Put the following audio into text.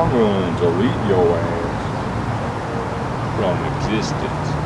I'm going to delete your ass from existence.